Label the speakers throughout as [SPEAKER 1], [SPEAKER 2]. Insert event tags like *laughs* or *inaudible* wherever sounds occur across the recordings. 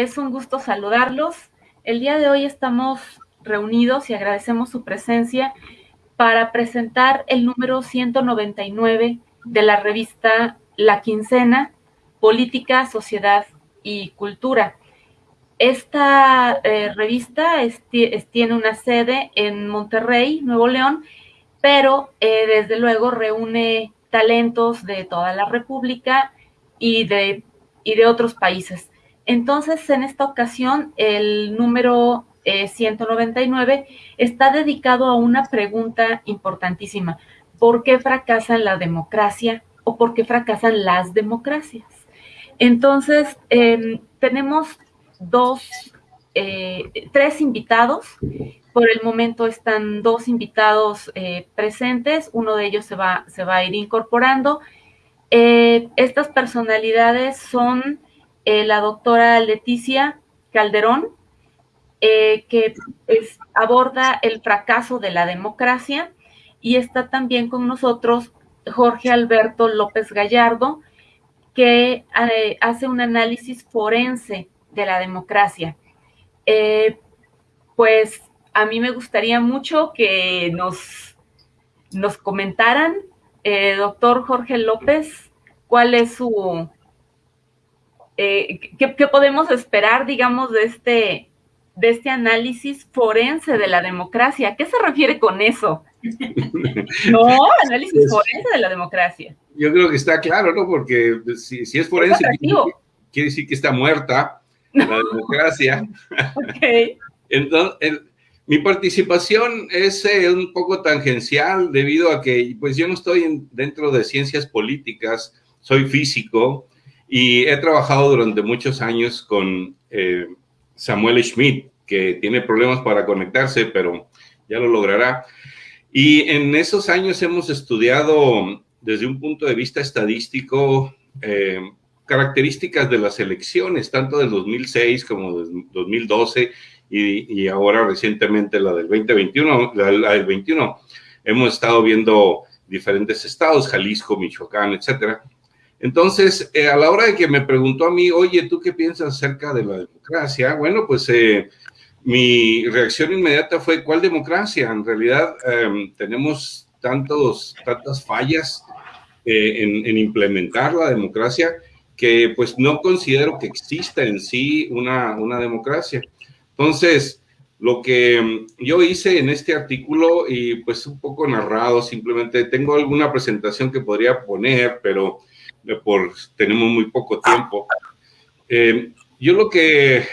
[SPEAKER 1] Es un gusto saludarlos. El día de hoy estamos reunidos y agradecemos su presencia para presentar el número 199 de la revista La Quincena, Política, Sociedad y Cultura. Esta eh, revista tiene una sede en Monterrey, Nuevo León, pero eh, desde luego reúne talentos de toda la República y de, y de otros países. Entonces, en esta ocasión, el número 199 eh, está dedicado a una pregunta importantísima. ¿Por qué fracasa la democracia o por qué fracasan las democracias? Entonces, em, tenemos dos, eh, tres invitados. Por el momento están dos invitados eh, presentes. Uno de ellos se va, se va a ir incorporando. estas personalidades son eh, la doctora Leticia Calderón, eh, que aborda el fracaso de la democracia, y está también con nosotros Jorge Alberto López Gallardo, que eh, hace un análisis forense de la democracia. pues a mí me gustaría mucho que nos, nos comentaran, doctor Jorge López, cuál es su, eh, ¿qué, podemos esperar, digamos, de este, de este análisis forense de la democracia? ¿A qué se refiere con eso? *laughs* no, análisis pues, forense de la democracia.
[SPEAKER 2] Yo creo que está claro, ¿no? Porque si, es forense, quiere, decir que está muerta la *laughs* democracia. ok. Entonces, mi participación es eh, un poco tangencial debido a que, pues yo no estoy dentro de ciencias políticas, soy físico, y he trabajado durante muchos años con eh, Samuel Schmidt, que tiene problemas para conectarse, pero ya lo logrará. Y en esos años hemos estudiado desde un punto de vista estadístico eh, características de las elecciones, tanto del 2006 como del 2012 y, y, ahora recientemente la del 2021, la, la, del 21. Hemos estado viendo diferentes estados, Jalisco, Michoacán, etcétera. Entonces, eh, a la hora de que me preguntó a mí, oye, ¿tú qué piensas acerca de la democracia? Bueno, pues eh, mi reacción inmediata fue, ¿cuál democracia? En realidad em, tenemos tantos, tantas fallas eh, en, implementar la democracia que pues no considero que exista en sí una, una democracia. Entonces, lo que em, yo hice en este artículo y pues un poco narrado, simplemente tengo alguna presentación que podría poner, pero por tenemos muy poco tiempo. Eh, yo lo que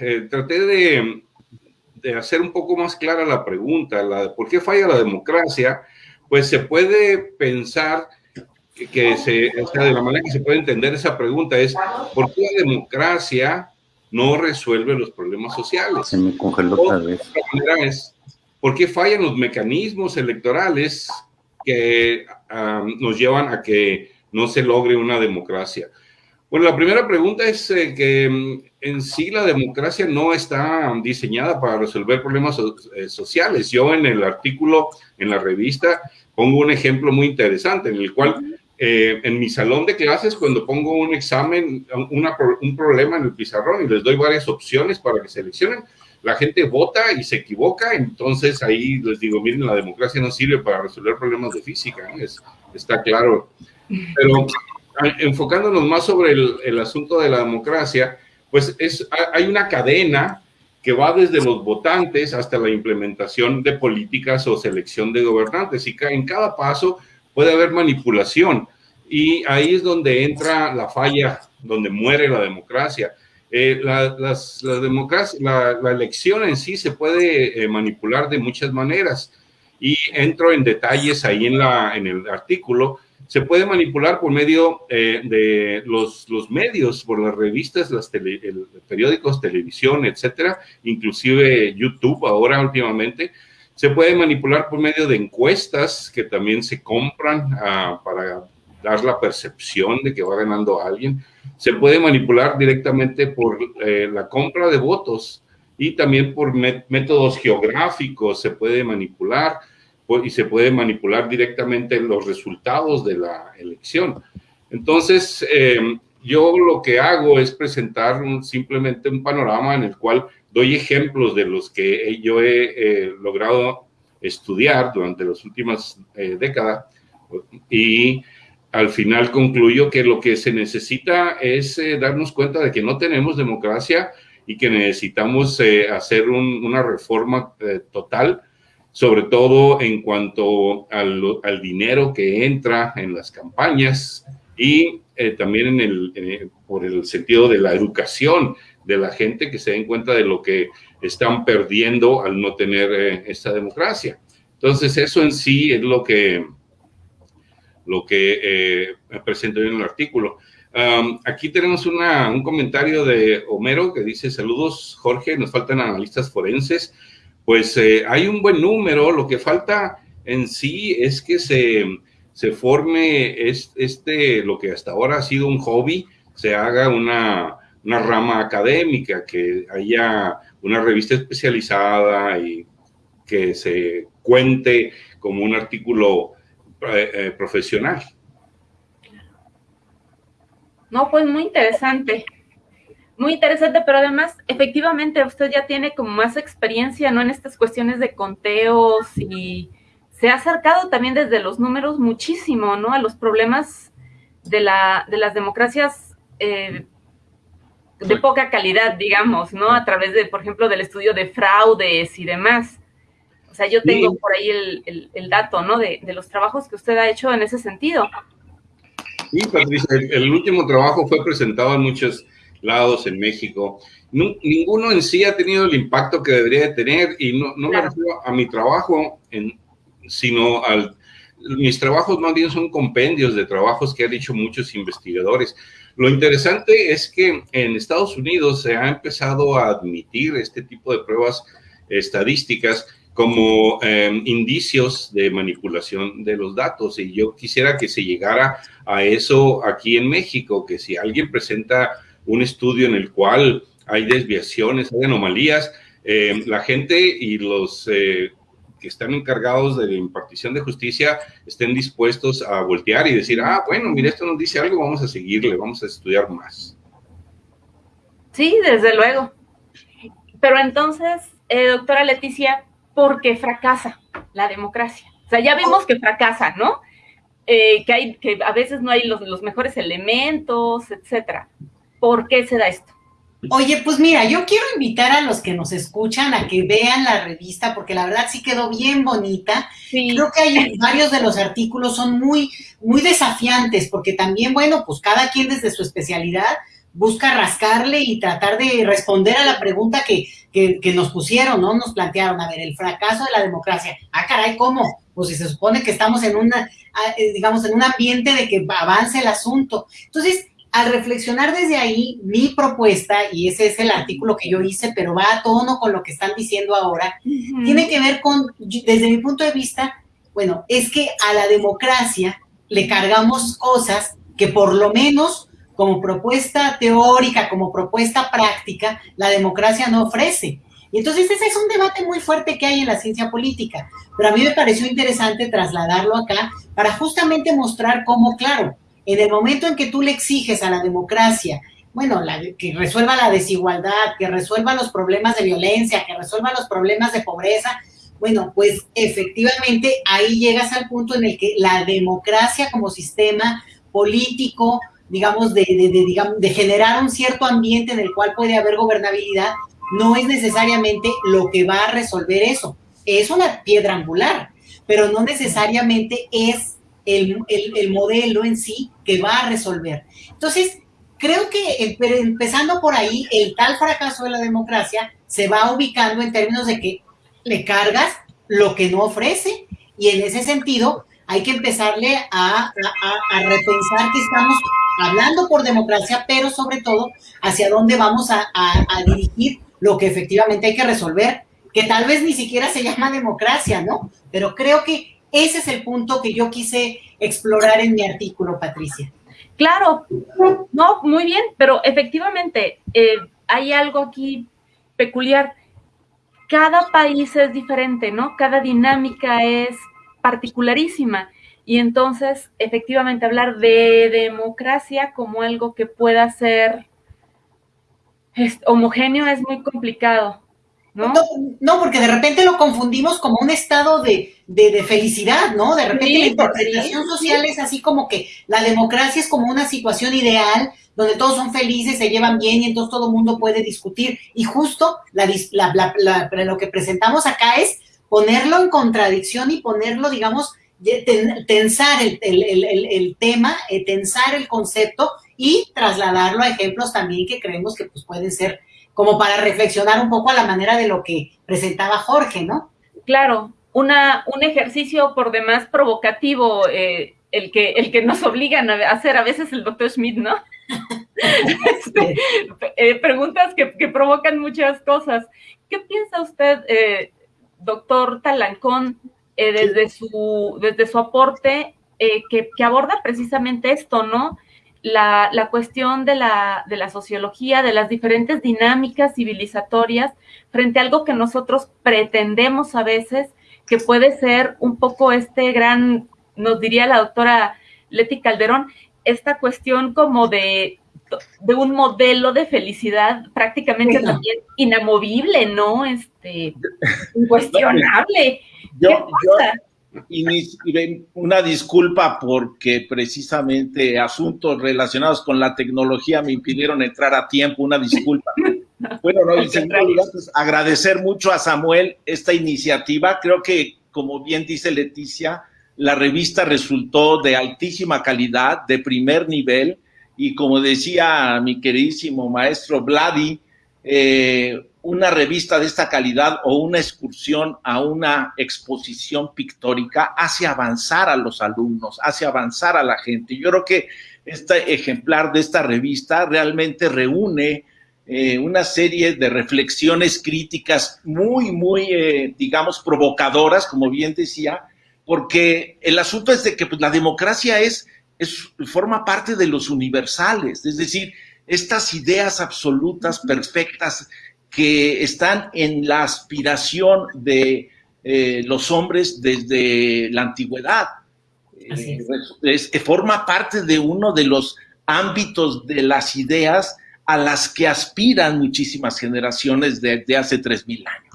[SPEAKER 2] eh, traté de, de, hacer un poco más clara la pregunta, la de por qué falla la democracia, pues se puede pensar que, se, o sea, de la manera que se puede entender esa pregunta es, ¿por qué la democracia no resuelve los problemas sociales?
[SPEAKER 3] Se me congeló otra vez.
[SPEAKER 2] Es, ¿Por qué fallan los mecanismos electorales que ah, nos llevan a que no se logre una democracia? Bueno, la primera pregunta es eh, que mm, en sí la democracia no está diseñada para resolver problemas eh, sociales. Yo en el artículo, en la revista, pongo un ejemplo muy interesante en el cual eh, en mi salón de clases, cuando pongo un examen, un problema en el pizarrón y les doy varias opciones para que seleccionen, la gente vota y se equivoca, entonces ahí les digo, miren, la democracia no sirve para resolver problemas de física, es, está claro pero enfocándonos más sobre el, asunto de la democracia, pues es, hay una cadena que va desde los votantes hasta la implementación de políticas o selección de gobernantes. Y en cada paso puede haber manipulación. Y ahí es donde entra la falla, donde muere la democracia. Eh, la, las, la, la, elección en sí se puede eh, manipular de muchas maneras. Y entro en detalles ahí en, la, en el artículo se puede manipular por medio eh, de los, los, medios, por las revistas, los periódicos, televisión, etcétera, inclusive YouTube ahora últimamente. Se puede manipular por medio de encuestas que también se compran ah, para dar la percepción de que va ganando alguien. Se puede manipular directamente por eh, la compra de votos y también por métodos geográficos se puede manipular y se puede manipular directamente los resultados de la elección. Entonces, eh, yo lo que hago es presentar simplemente un panorama en el cual doy ejemplos de los que yo he logrado estudiar durante las últimas eh, décadas y al final concluyo que lo que se necesita es eh, darnos cuenta de que no tenemos democracia y que necesitamos eh, hacer una reforma total, sobre todo en cuanto al, al, dinero que entra en las campañas y también en el, por el sentido de la educación de la gente que se den cuenta de lo que están perdiendo al no tener eh, esta democracia. Entonces, eso en sí es lo que, lo que eh, presento en el artículo. aquí tenemos una, un comentario de Homero que dice, saludos Jorge, nos faltan analistas forenses. Pues eh, hay un buen número, lo que falta en sí es que se, se forme este, lo que hasta ahora ha sido un hobby, se haga una, una rama académica, que haya una revista especializada y que se cuente como un artículo eh, eh, profesional.
[SPEAKER 1] No, pues muy interesante. Muy interesante, pero además, efectivamente, usted ya tiene como más experiencia, ¿no? En estas cuestiones de conteos y se ha acercado también desde los números muchísimo, ¿no? A los problemas de, la, de las democracias eh, de poca calidad, digamos, ¿no? A través de, por ejemplo, del estudio de fraudes y demás. O sea, yo tengo por ahí el, dato, ¿no? De, los trabajos que usted ha hecho en ese sentido.
[SPEAKER 2] Sí, Patricia, el, último trabajo fue presentado en muchos lados en México. ninguno en sí ha tenido el impacto que debería de tener y no, no me refiero a mi trabajo, en, sino al... Mis trabajos más bien son compendios de trabajos que han hecho muchos investigadores. Lo interesante es que en Estados Unidos se ha empezado a admitir este tipo de pruebas estadísticas como em, indicios de manipulación de los datos. Y yo quisiera que se llegara a eso aquí en México, que si alguien presenta un estudio en el cual hay desviaciones, hay anomalías, em, la gente y los eh, que están encargados de la impartición de justicia estén dispuestos a voltear y decir, ah, bueno, mire, esto nos dice algo, vamos a seguirle, vamos a estudiar más.
[SPEAKER 1] Sí, desde luego. Pero entonces, eh, doctora Leticia, ¿por qué fracasa la democracia? O sea, ya vimos que fracasa, ¿no? Eh, que, hay, que a veces no hay los, los mejores elementos, etcétera. ¿Por qué se da esto?
[SPEAKER 3] Oye, pues mira, yo quiero invitar a los que nos escuchan a que vean la revista, porque la verdad sí quedó bien bonita. Creo que hay *laughs* varios de los artículos son muy, muy desafiantes, porque también, bueno, pues cada quien desde su especialidad busca rascarle y tratar de responder a la pregunta que, que, que nos pusieron, ¿no? Nos plantearon, a ver, el fracaso de la democracia. Ah, caray, ¿cómo? Pues si se supone que estamos en una, ah, eh, digamos, en un ambiente de que avance el asunto. Entonces, al reflexionar desde ahí, mi propuesta, y ese es el artículo que yo hice, pero va a tono con lo que están diciendo ahora, tiene que ver con, desde mi punto de vista, bueno, es que a la democracia le cargamos cosas que por lo menos como propuesta teórica, como propuesta práctica, la democracia no ofrece. Y entonces ese es un debate muy fuerte que hay en la ciencia política, pero a mí me pareció interesante trasladarlo acá para justamente mostrar cómo, claro, en el momento en que tú le exiges a la democracia, bueno, que resuelva la desigualdad, que resuelva los problemas de violencia, que resuelva los problemas de pobreza, bueno, pues efectivamente ahí llegas al punto en el que la democracia como sistema político, digamos, de, digamos, de generar un cierto ambiente en el cual puede haber gobernabilidad, no es necesariamente lo que va a resolver eso. Es una piedra angular, pero no necesariamente es el, modelo en sí que va a resolver. Entonces, creo que empezando por ahí, el tal fracaso de la democracia se va ubicando en términos de que le cargas lo que no ofrece y en ese sentido hay que empezarle a, repensar que estamos hablando por democracia, pero sobre todo hacia dónde vamos a, a dirigir lo que efectivamente hay que resolver, que tal vez ni siquiera se llama democracia, ¿no? Pero creo que ese es el punto que yo quise explorar en mi artículo, Patricia.
[SPEAKER 1] Claro, no, muy bien, pero efectivamente eh, hay algo aquí peculiar. Cada país es diferente, ¿no? Cada dinámica es particularísima. Y entonces, efectivamente, hablar de democracia como algo que pueda ser homogéneo es muy complicado. ¿No?
[SPEAKER 3] ¿no? porque de repente lo confundimos como un estado de, felicidad, ¿no? De repente la interpretación social es así como que la democracia es como una situación ideal donde todos son felices, se llevan bien y entonces todo el mundo puede discutir. Y justo la, lo que presentamos acá es ponerlo en contradicción y ponerlo, digamos, tensar el, tema, eh, tensar el concepto y trasladarlo a ejemplos también que creemos que pues, pueden ser como para reflexionar un poco a la manera de lo que presentaba Jorge, ¿no?
[SPEAKER 1] Claro, una, un ejercicio por demás provocativo, eh, el, que, el que nos obligan a hacer a veces el doctor Schmidt, ¿no? *laughs* Este, *laughs* eh, preguntas que, provocan muchas cosas. ¿Qué piensa usted, eh, doctor Talancón, desde, su, desde su aporte que, que aborda precisamente esto, ¿no? la, la cuestión de la, de la sociología, de las diferentes dinámicas civilizatorias frente a algo que nosotros pretendemos a veces que puede ser un poco este gran, nos diría la doctora Leti Calderón, esta cuestión como de, de un modelo de felicidad prácticamente también inamovible, ¿no? Este, *laughs* incuestionable.
[SPEAKER 4] ¿Qué pasa? Y, una disculpa porque precisamente asuntos relacionados con la tecnología me impidieron entrar a tiempo, una disculpa. *laughs* Bueno, no, *laughs* y pues, agradecer mucho a Samuel esta iniciativa. Creo que, como bien dice Leticia, la revista resultó de altísima calidad, de primer nivel, y como decía mi queridísimo maestro Vladi, eh, una revista de esta calidad o una excursión a una exposición pictórica hace avanzar a los alumnos, hace avanzar a la gente. Yo creo que este ejemplar de esta revista realmente reúne eh, una serie de reflexiones críticas muy, muy, eh, digamos, provocadoras, como bien decía, porque el asunto es de que pues, la democracia es, es, forma parte de los universales, es decir, estas ideas absolutas, perfectas, que están en la aspiración de eh, los hombres desde la antigüedad. Es. forma parte de uno de los ámbitos de las ideas a las que aspiran muchísimas generaciones desde hace 3.000 años.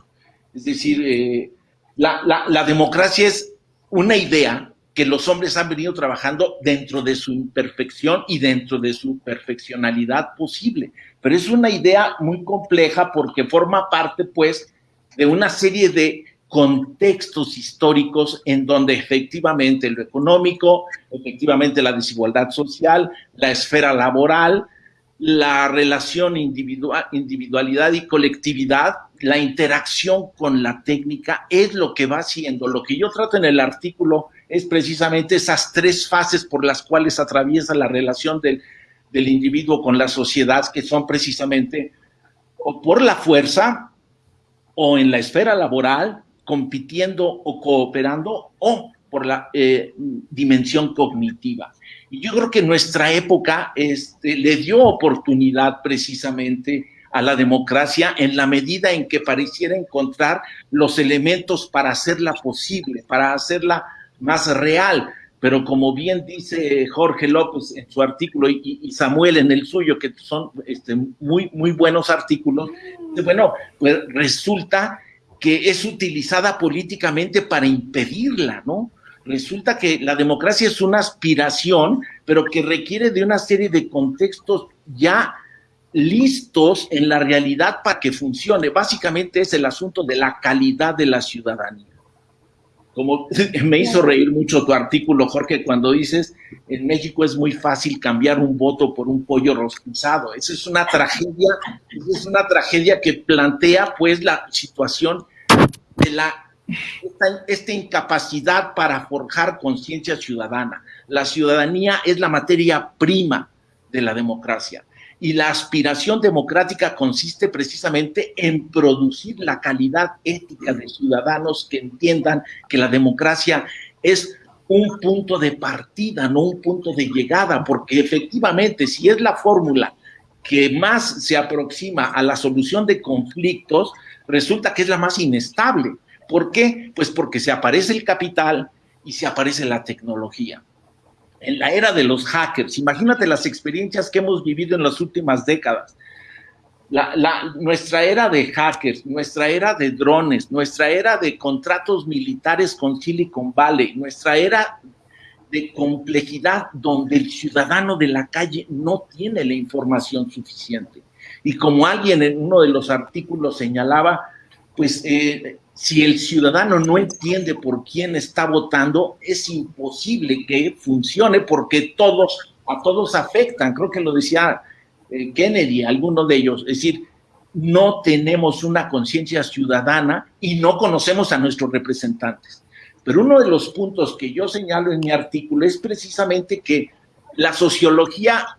[SPEAKER 4] Es decir, eh, la, la democracia es una idea que los hombres han venido trabajando dentro de su imperfección y dentro de su perfeccionalidad posible pero es una idea muy compleja porque forma parte, pues, de una serie de contextos históricos en donde efectivamente lo económico, efectivamente la desigualdad social, la esfera laboral, la relación individual, individualidad y colectividad, la interacción con la técnica es lo que va haciendo. Lo que yo trato en el artículo es precisamente esas tres fases por las cuales atraviesa la relación del del individuo con la sociedad, que son precisamente o por la fuerza o en la esfera laboral, compitiendo o cooperando, o por la eh, dimensión cognitiva. Yo creo que nuestra época este, le dio oportunidad precisamente a la democracia en la medida en que pareciera encontrar los elementos para hacerla posible, para hacerla más real pero como bien dice Jorge López en su artículo y, Samuel en el suyo, que son este, muy, muy buenos artículos, bueno, pues resulta que es utilizada políticamente para impedirla, ¿no? Resulta que la democracia es una aspiración, pero que requiere de una serie de contextos ya listos en la realidad para que funcione. Básicamente es el asunto de la calidad de la ciudadanía como *laughs* me hizo reír mucho tu artículo, Jorge, cuando dices, en México es muy fácil cambiar un voto por un pollo rostizado. Esa es una tragedia, es una tragedia que plantea pues la situación de la esta, incapacidad para forjar conciencia ciudadana. La ciudadanía es la materia prima de la democracia y la aspiración democrática consiste precisamente en producir la calidad ética de ciudadanos que entiendan que la democracia es un punto de partida, no un punto de llegada, porque efectivamente si es la fórmula que más se aproxima a la solución de conflictos, resulta que es la más inestable. ¿Por qué? Pues porque se aparece el capital y se aparece la tecnología. En la era de los hackers, imagínate las experiencias que hemos vivido en las últimas décadas. nuestra era de hackers, nuestra era de drones, nuestra era de contratos militares con Silicon Valley, nuestra era de complejidad donde el ciudadano de la calle no tiene la información suficiente. Y como alguien en uno de los artículos señalaba, pues eh, si el ciudadano no entiende por quién está votando, es imposible que funcione porque todos, a todos afectan. Creo que lo decía eh, Kennedy, alguno de ellos. Es decir, no tenemos una conciencia ciudadana y no conocemos a nuestros representantes. Pero uno de los puntos que yo señalo en mi artículo es precisamente que la sociología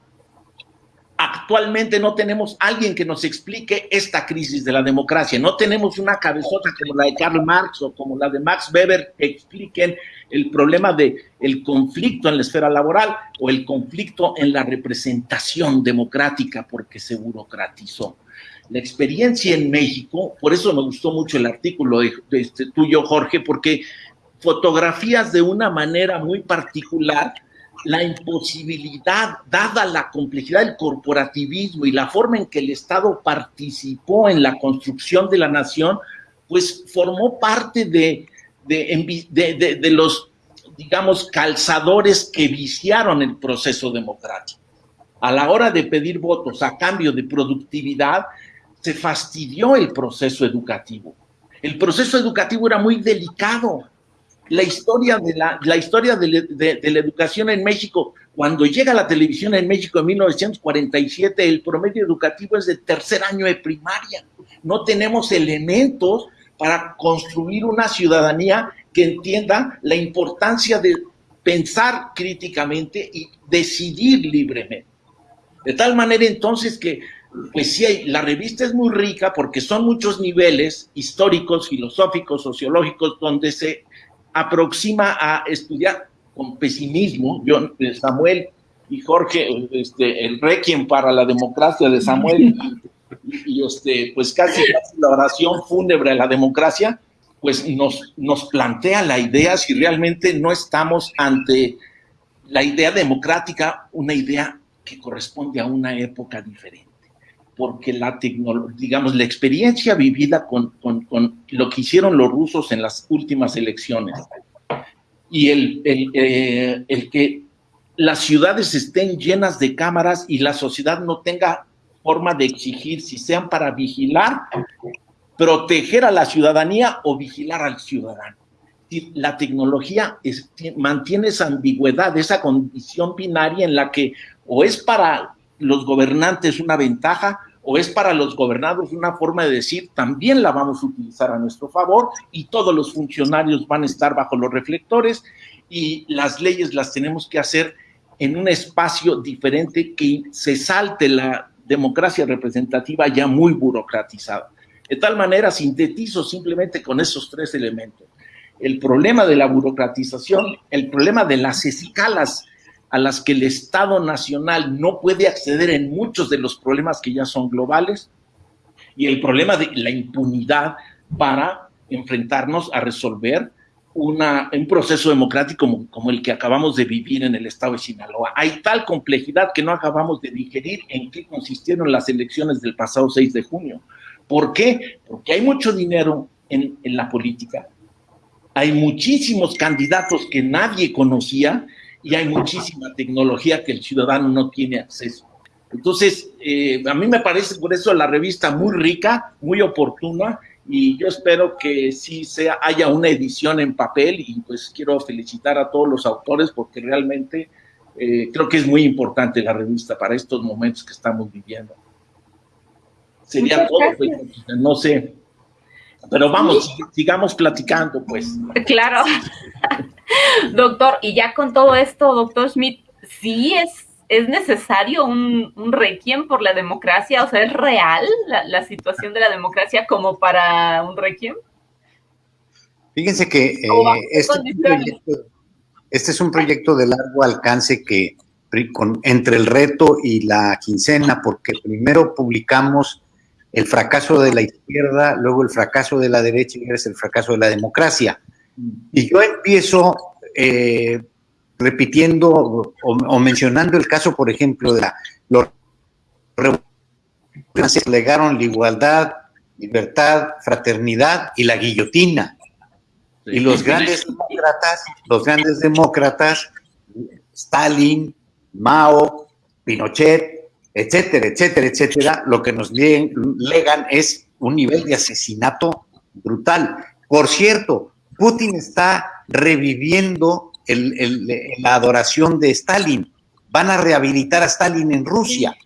[SPEAKER 4] actualmente no tenemos alguien que nos explique esta crisis de la democracia. No tenemos una cabezota como la de Karl Marx o como la de Max Weber que expliquen el problema de el conflicto en la esfera laboral o el conflicto en la representación democrática porque se burocratizó. La experiencia en México, por eso me gustó mucho el artículo de, este, tuyo, Jorge, porque fotografías de una manera muy particular la imposibilidad, dada la complejidad del corporativismo y la forma en que el Estado participó en la construcción de la nación, pues formó parte de, de, los, digamos, calzadores que viciaron el proceso democrático. A la hora de pedir votos a cambio de productividad, se fastidió el proceso educativo. El proceso educativo era muy delicado la historia de la, historia de, la educación en México. Cuando llega la televisión en México en 1947, el promedio educativo es de tercer año de primaria. No tenemos elementos para construir una ciudadanía que entienda la importancia de pensar críticamente y decidir libremente. De tal manera entonces que, pues sí, la revista es muy rica porque son muchos niveles históricos, filosóficos, sociológicos, donde se aproxima a estudiar con pesimismo. Yo, Samuel y Jorge, este, el requiem para la democracia de Samuel, y, este, pues casi, la oración fúnebre a la democracia, pues nos, nos plantea la idea si realmente no estamos ante la idea democrática, una idea que corresponde a una época diferente porque la digamos, la experiencia vivida con, lo que hicieron los rusos en las últimas elecciones y el, eh, el, que las ciudades estén llenas de cámaras y la sociedad no tenga forma de exigir si sean para vigilar, proteger a la ciudadanía o vigilar al ciudadano. La tecnología mantiene esa ambigüedad, esa condición binaria en la que o es para los gobernantes una ventaja o es para los gobernados una forma de decir, también la vamos a utilizar a nuestro favor y todos los funcionarios van a estar bajo los reflectores y las leyes las tenemos que hacer en un espacio diferente que se salte la democracia representativa ya muy burocratizada. De tal manera, sintetizo simplemente con esos tres elementos. El problema de la burocratización, el problema de las escalas a las que el Estado Nacional no puede acceder en muchos de los problemas que ya son globales y el problema de la impunidad para enfrentarnos a resolver un proceso democrático como, el que acabamos de vivir en el estado de Sinaloa. Hay tal complejidad que no acabamos de digerir en qué consistieron las elecciones del pasado 6 de junio. ¿Por qué? Porque hay mucho dinero en la política, hay muchísimos candidatos que nadie conocía y hay muchísima tecnología que el ciudadano no tiene acceso. Entonces, eh, a mí me parece por eso la revista muy rica, muy oportuna, y yo espero que sí sea, haya una edición en papel, y pues quiero felicitar a todos los autores porque realmente eh, creo que es muy importante la revista para estos momentos que estamos viviendo. Sería todo, pues, no sé. Pero vamos, sigamos platicando, pues.
[SPEAKER 1] Claro. *laughs* doctor, y ya con todo esto, doctor Schmidt, sí es, es necesario un, un requiem por la democracia, o sea, ¿es real la, situación de la democracia como para un requiem?
[SPEAKER 5] Fíjense que eh, este, este, es un proyecto de largo alcance que entre el reto y la quincena, porque primero publicamos el fracaso de la izquierda, luego el fracaso de la derecha y es el fracaso de la democracia. Y yo empiezo eh, repitiendo o, mencionando el caso, por ejemplo, de la, los legaron la igualdad, libertad, fraternidad y la guillotina. Y los grandes demócratas, los grandes demócratas, Stalin, Mao, Pinochet, etcétera, etcétera, etcétera, lo que nos legan es un nivel de asesinato brutal. Por cierto, Putin está reviviendo la adoración de Stalin. Van a rehabilitar a Stalin en Rusia.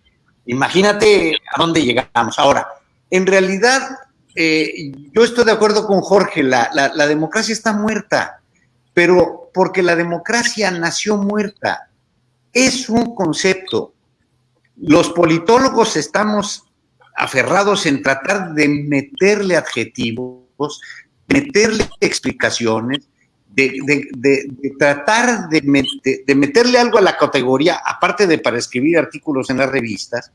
[SPEAKER 5] Imagínate a dónde llegamos. Ahora, en realidad, eh, yo estoy de acuerdo con Jorge, la, la democracia está muerta, pero porque la democracia nació muerta. Es un concepto. Los politólogos estamos aferrados en tratar de meterle adjetivos, meterle explicaciones, de, tratar de, meterle algo a la categoría, aparte de para escribir artículos en las revistas,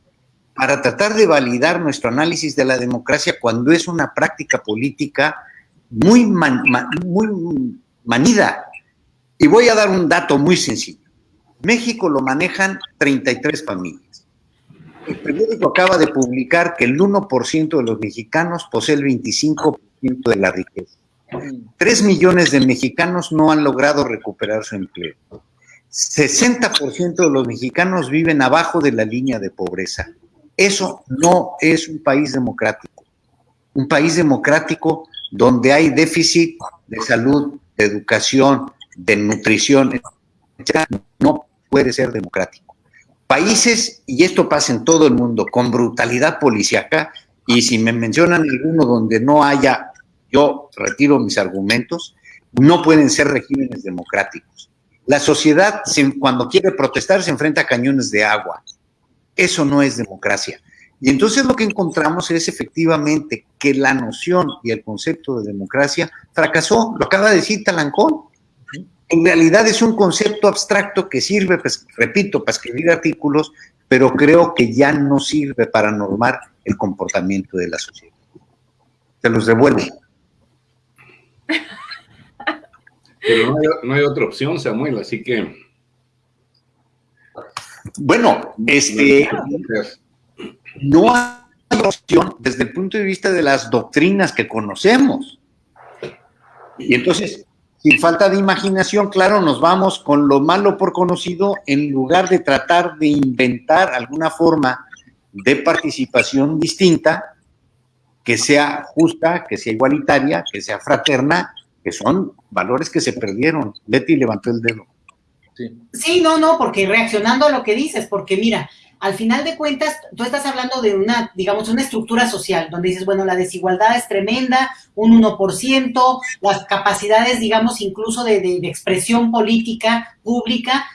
[SPEAKER 5] para tratar de validar nuestro análisis de la democracia cuando es una práctica política muy, muy manida. Y voy a dar un dato muy sencillo. México lo manejan 33 familias. El periódico acaba de publicar que el 1% de los mexicanos posee el 25% de la riqueza. Tres millones de mexicanos no han logrado recuperar su empleo. 60% de los mexicanos viven abajo de la línea de pobreza. Eso no es un país democrático. Un país democrático donde hay déficit de salud, de educación, de nutrición, no puede ser democrático. Países, y esto pasa en todo el mundo, con brutalidad policíaca, y si me mencionan alguno donde no haya yo retiro mis argumentos, no pueden ser regímenes democráticos. La sociedad, cuando quiere protestar, se enfrenta a cañones de agua. Eso no es democracia. Y entonces lo que encontramos es efectivamente que la noción y el concepto de democracia fracasó. Lo acaba de decir Talancón. En realidad es un concepto abstracto que sirve, pues, repito, para escribir artículos, pero creo que ya no sirve para normar el comportamiento de la sociedad. Se los devuelvo. *laughs*
[SPEAKER 2] Pero no hay, otra opción, Samuel, así que.
[SPEAKER 5] Bueno, este. No hay opción desde el punto de vista de las doctrinas que conocemos. Y entonces, sin falta de imaginación, claro, nos vamos con lo malo por conocido en lugar de tratar de inventar alguna forma de participación distinta que sea justa, que sea igualitaria, que sea fraterna, que son valores que se perdieron. Betty levantó el dedo.
[SPEAKER 3] Sí. no, no, porque reaccionando a lo que dices, porque mira, al final de cuentas, tú estás hablando de una, digamos, una estructura social, donde dices, bueno, la desigualdad es tremenda, un 1%, las capacidades, digamos, incluso de, de expresión política pública,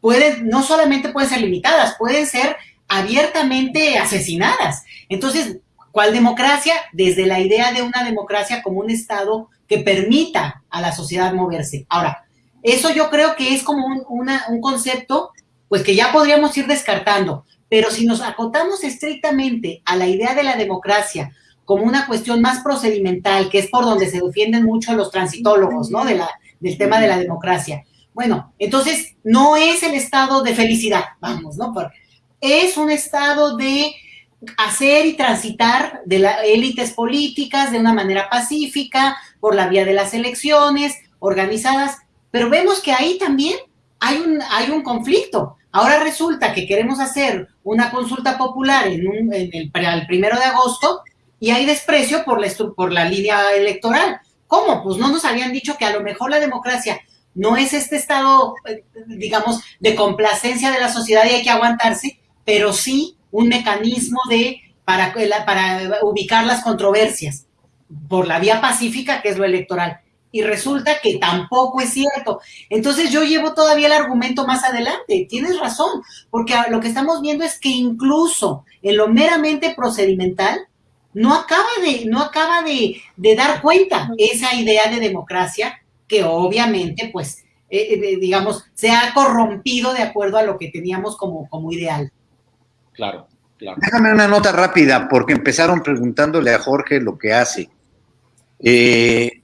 [SPEAKER 3] pueden, no solamente pueden ser limitadas, pueden ser abiertamente asesinadas. Entonces, ¿Cuál democracia? Desde la idea de una democracia como un Estado que permita a la sociedad moverse. Ahora, eso yo creo que es como un, concepto, pues que ya podríamos ir descartando, pero si nos acotamos estrictamente a la idea de la democracia como una cuestión más procedimental, que es por donde se defienden mucho los transitólogos, ¿no? Del tema de la democracia. Bueno, entonces no es el estado de felicidad, vamos, ¿no? es un estado de hacer y transitar de las élites políticas de una manera pacífica, por la vía de las elecciones organizadas, pero vemos que ahí también hay un, hay un conflicto. Ahora resulta que queremos hacer una consulta popular en, el, primero de agosto y hay desprecio por la, por la línea electoral. ¿Cómo? Pues no nos habían dicho que a lo mejor la democracia no es este estado, eh, digamos, de complacencia de la sociedad y hay que aguantarse, pero sí un mecanismo de, para, para ubicar las controversias por la vía pacífica, que es lo electoral. Y resulta que tampoco es cierto. Entonces yo llevo todavía el argumento más adelante. Tienes razón, porque lo que estamos viendo es que incluso en lo meramente procedimental, no acaba de, no acaba de, dar cuenta esa idea de democracia que obviamente, pues, eh, eh, digamos, se ha corrompido de acuerdo a lo que teníamos como, como ideal.
[SPEAKER 4] Claro, claro.
[SPEAKER 5] Déjame una nota rápida, porque empezaron preguntándole a Jorge lo que hace. Eh,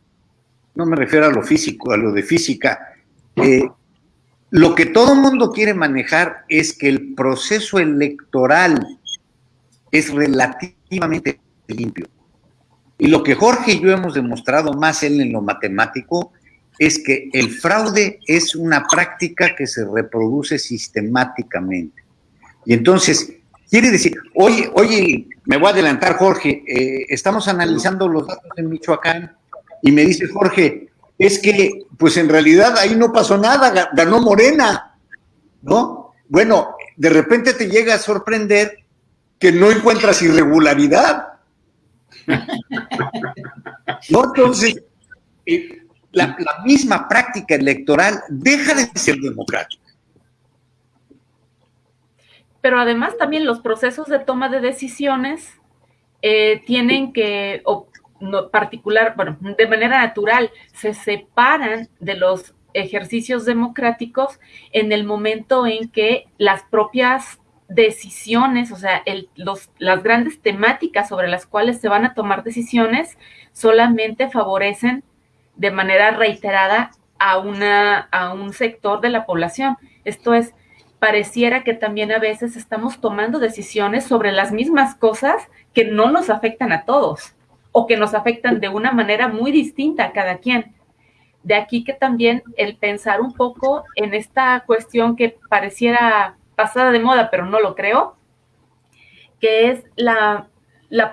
[SPEAKER 5] no me refiero a lo físico, a lo de física. eh, lo que todo mundo quiere manejar es que el proceso electoral es relativamente limpio. Y lo que Jorge y yo hemos demostrado más él en lo matemático es que el fraude es una práctica que se reproduce sistemáticamente. Y entonces, quiere decir, oye, oye, me voy a adelantar, Jorge, eh, estamos analizando los datos en Michoacán y me dice Jorge, es que, pues en realidad ahí no pasó nada, ganó Morena, ¿no? Bueno, de repente te llega a sorprender que no encuentras irregularidad. *laughs* ¿No? Entonces, eh, la, misma práctica electoral deja de ser democrática.
[SPEAKER 1] Pero además también los procesos de toma de decisiones eh, tienen que, no, particular, bueno, de manera natural, se separan de los ejercicios democráticos en el momento en que las propias decisiones, o sea, los, las grandes temáticas sobre las cuales se van a tomar decisiones solamente favorecen de manera reiterada a, una, a un sector de la población. Esto es, pareciera que también a veces estamos tomando decisiones sobre las mismas cosas que no nos afectan a todos o que nos afectan de una manera muy distinta a cada quien. De aquí que también el pensar un poco en esta cuestión que pareciera pasada de moda, pero no lo creo, que es la,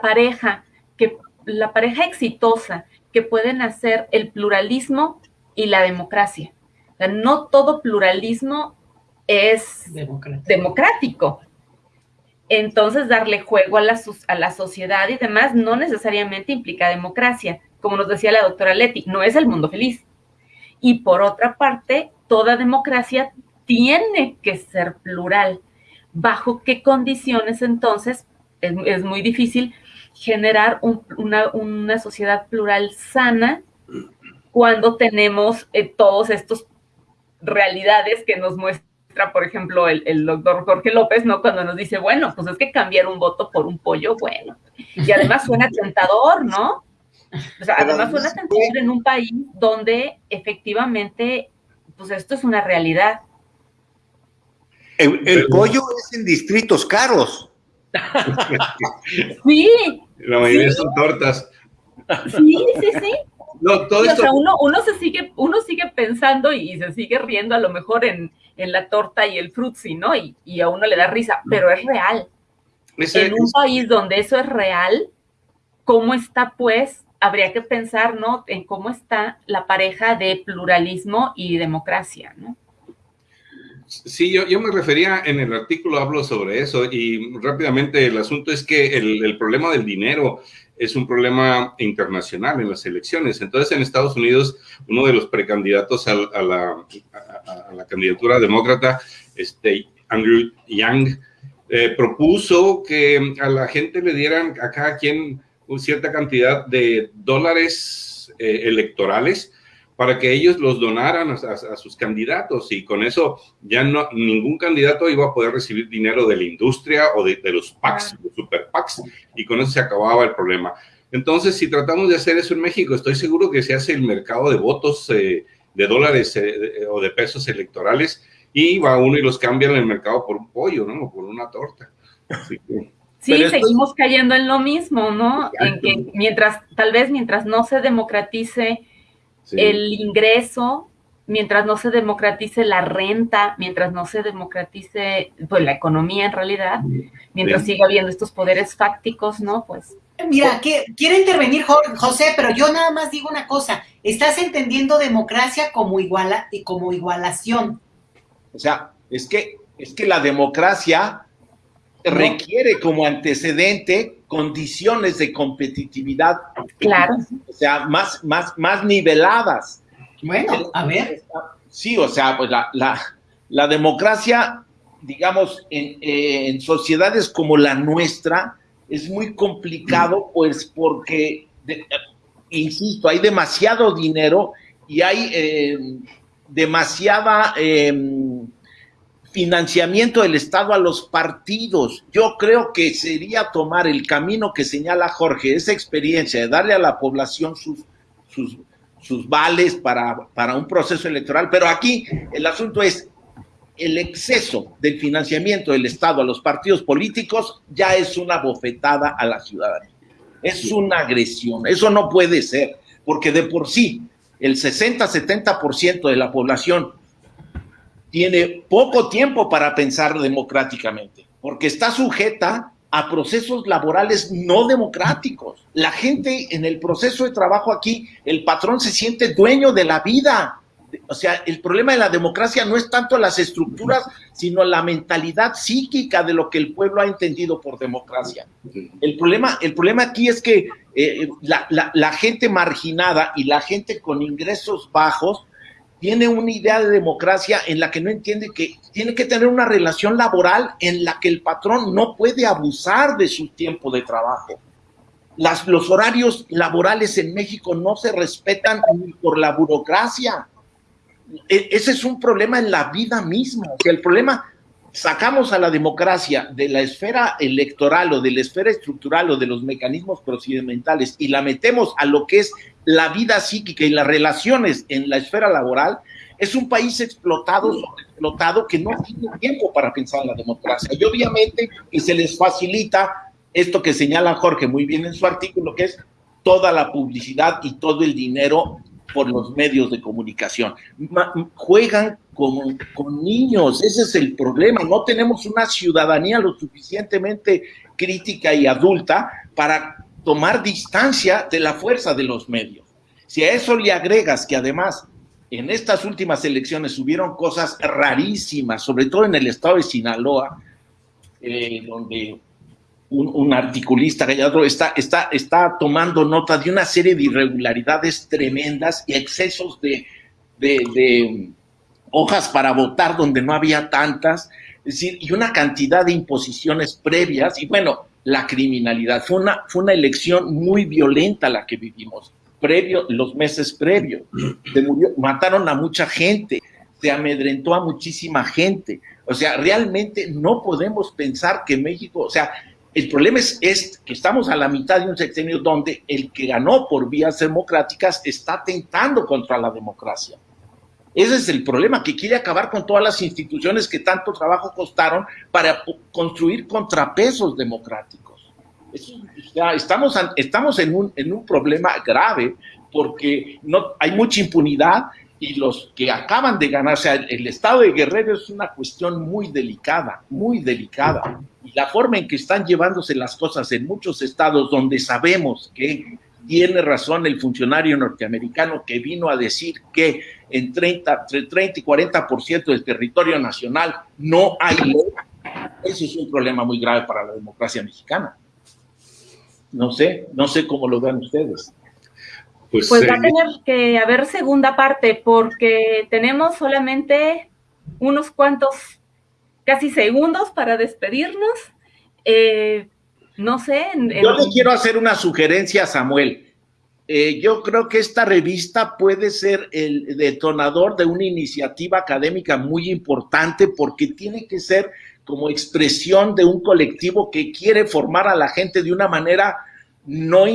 [SPEAKER 1] pareja, que, la pareja exitosa que pueden hacer el pluralismo y la democracia. no todo pluralismo es democrático. Entonces, darle juego a la, sociedad y demás no necesariamente implica democracia. Como nos decía la doctora Leti, no es el mundo feliz. Y por otra parte, toda democracia tiene que ser plural. ¿Bajo qué condiciones entonces? Es, muy difícil generar una, sociedad plural sana cuando tenemos eh, todos estos realidades que nos muestra, por ejemplo, el, doctor Jorge López, ¿no? Cuando nos dice, bueno, pues es que cambiar un voto por un pollo, bueno. Y además suena *laughs* tentador, ¿no? O sea, además suena tentador en un país donde efectivamente, pues esto es una realidad.
[SPEAKER 5] El, pollo es en distritos caros. *laughs*
[SPEAKER 1] sí.
[SPEAKER 2] La mayoría son tortas.
[SPEAKER 1] Sí, sí, sí. No, todo o sea, uno, uno, se sigue, uno sigue pensando y, se sigue riendo a lo mejor en, la torta y el frutzi, ¿no? Y, y, a uno le da risa, pero es real. en un país donde eso es real, ¿cómo está pues? Habría que pensar, ¿no? En cómo está la pareja de pluralismo y democracia, ¿no?
[SPEAKER 2] Sí, yo, yo me refería en el artículo, hablo sobre eso y rápidamente el asunto es que el, problema del dinero es un problema internacional en las elecciones. Entonces, en Estados Unidos, uno de los precandidatos a, la, candidatura demócrata, este, Andrew Yang, eh, propuso que a la gente le dieran a cada quien cierta cantidad de dólares eh, electorales para que ellos los donaran a, sus candidatos y con eso ya no ningún candidato iba a poder recibir dinero de la industria o de, los PACs, los super PACs, y con eso se acababa el problema. Entonces, si tratamos de hacer eso en México, estoy seguro que se hace el mercado de votos eh, de dólares eh, o de pesos electorales y va uno y los cambia en el mercado por un pollo, ¿no? O por una torta.
[SPEAKER 1] Sí, *laughs* seguimos cayendo en lo mismo, ¿no? En que mientras, tal vez mientras no se democratice el ingreso, mientras no se democratice la renta, mientras no se democratice pues, la economía en realidad, mientras siga habiendo estos poderes fácticos, ¿no? Pues.
[SPEAKER 3] Mira, que, quiere intervenir José, pero yo nada más digo una cosa, estás entendiendo democracia como iguala y como igualación.
[SPEAKER 4] O sea, es que, es que la democracia requiere como antecedente condiciones de competitividad.
[SPEAKER 1] Claro.
[SPEAKER 4] O sea, más, más, más niveladas.
[SPEAKER 3] Bueno, a ver.
[SPEAKER 4] Sí, o sea, pues la, la, democracia, digamos, en, en, sociedades como la nuestra, es muy complicado, pues porque, insisto, hay demasiado dinero y hay eh, demasiada... Em, financiamiento del Estado a los partidos. Yo creo que sería tomar el camino que señala Jorge, esa experiencia de darle a la población sus, sus, sus vales para, para un proceso electoral, pero aquí el asunto es el exceso del financiamiento del Estado a los partidos políticos ya es una bofetada a la ciudadanía. Es una agresión. Eso no puede ser, porque de por sí el 60-70% de la población tiene poco tiempo para pensar democráticamente, porque está sujeta a procesos laborales no democráticos. La gente en el proceso de trabajo aquí, el patrón se siente dueño de la vida. O sea, el problema de la democracia no es tanto las estructuras, sino la mentalidad psíquica de lo que el pueblo ha entendido por democracia. El problema, el problema aquí es que eh, la, la gente marginada y la gente con ingresos bajos tiene una idea de democracia en la que no entiende que tiene que tener una relación laboral en la que el patrón no puede abusar de su tiempo de trabajo. Las, los horarios laborales en México no se respetan por la burocracia. E, ese es un problema en la vida misma. que el problema, sacamos a la democracia de la esfera electoral o de la esfera estructural o de los mecanismos procedimentales y la metemos a lo que es la vida psíquica y las relaciones en la esfera laboral, es un país explotado, explotado que no tiene tiempo para pensar en la democracia. Y obviamente que se les facilita esto que señala Jorge muy bien en su artículo, que es toda la publicidad y todo el dinero por los medios de comunicación. juegan con, con niños, ese es el problema. No tenemos una ciudadanía lo suficientemente crítica y adulta para tomar distancia de la fuerza de los medios. Si a eso le agregas que además en estas últimas elecciones hubieron cosas rarísimas, sobre todo en el estado de Sinaloa, eh, donde un, articulista gallado está, está, está tomando nota de una serie de irregularidades tremendas y excesos de, de hojas para votar donde no había tantas, decir, y una cantidad de imposiciones previas, y bueno, la criminalidad. Fue una, fue una elección muy violenta la que vivimos, previo, los meses previos. Se murió, mataron a mucha gente, se amedrentó a muchísima gente. O sea, realmente no podemos pensar que México, o sea, el problema es, es, que estamos a la mitad de un sexenio donde el que ganó por vías democráticas está tentando contra la democracia. Ese es el problema, que quiere acabar con todas las instituciones que tanto trabajo costaron para construir contrapesos democráticos. estamos, estamos en, un, en un problema grave porque no, hay mucha impunidad y los que acaban de ganar, o sea, el, estado de Guerrero es una cuestión muy delicada, muy delicada. Y la forma en que están llevándose las cosas en muchos estados donde sabemos que tiene razón el funcionario norteamericano que vino a decir que en 30, entre 30 y 40% del territorio nacional no hay ley. Ese es un problema muy grave para la democracia mexicana. No sé, no sé cómo lo ven ustedes.
[SPEAKER 1] Pues, pues va a tener que haber segunda parte porque tenemos solamente unos cuantos, casi segundos para despedirnos. Eh, no sé.
[SPEAKER 4] Yo le quiero hacer una sugerencia a Samuel. Eh, yo creo que esta revista puede ser el detonador de una iniciativa académica muy importante porque tiene que ser como expresión de un colectivo que quiere formar a la gente de una manera no,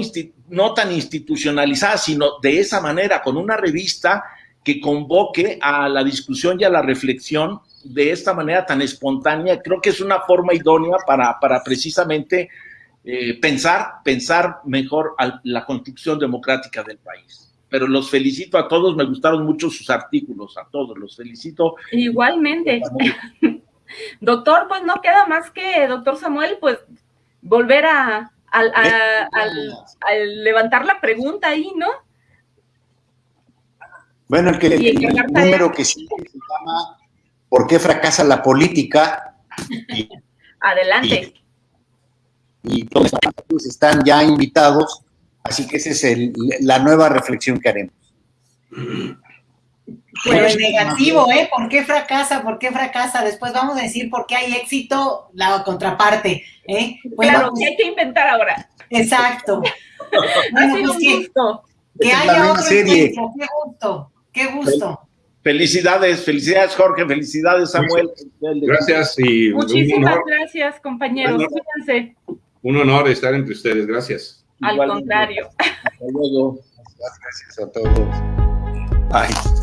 [SPEAKER 4] no tan institucionalizada, sino de esa manera, con una revista que convoque a la discusión y a la reflexión de esta manera tan espontánea. Creo que es una forma idónea para, para precisamente eh, pensar, pensar mejor la construcción democrática del país. Pero los felicito a todos, me gustaron mucho sus artículos, a todos, los felicito.
[SPEAKER 1] Igualmente. *laughs* doctor, pues no queda más que, doctor Samuel, pues volver a, levantar la pregunta ahí, ¿no?
[SPEAKER 5] Bueno, el, que, el, número que sí se llama ¿Por qué fracasa la política?
[SPEAKER 1] Adelante
[SPEAKER 5] y todos están ya invitados, así que esa es la nueva reflexión que haremos.
[SPEAKER 3] Pues negativo, ¿eh? ¿Por qué fracasa? ¿Por qué fracasa? Después vamos a decir por qué hay éxito, la contraparte, ¿eh?
[SPEAKER 1] claro, que hay que inventar ahora.
[SPEAKER 3] Exacto. *laughs*
[SPEAKER 1] bueno, pues que,
[SPEAKER 3] que haya otro qué gusto, qué gusto.
[SPEAKER 4] Felicidades, felicidades Jorge, felicidades Samuel.
[SPEAKER 2] Gracias y
[SPEAKER 1] muchísimas gracias compañeros, cuídense.
[SPEAKER 2] Un honor estar entre ustedes, gracias.
[SPEAKER 1] Al contrario. Hasta luego.
[SPEAKER 5] Gracias a todos. Bye.